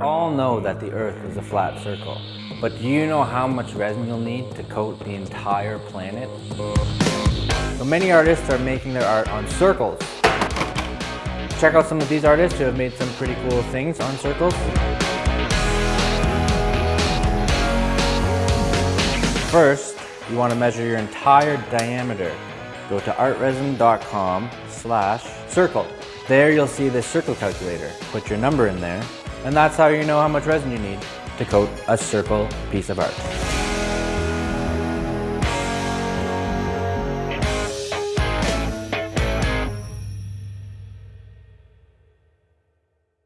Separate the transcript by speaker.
Speaker 1: all know that the Earth is a flat circle, but do you know how much resin you'll need to coat the entire planet? So many artists are making their art on circles. Check out some of these artists who have made some pretty cool things on circles. First, you want to measure your entire diameter. Go to artresin.com slash circle. There you'll see the circle calculator. Put your number in there, and that's how you know how much resin you need to coat a circle piece of art.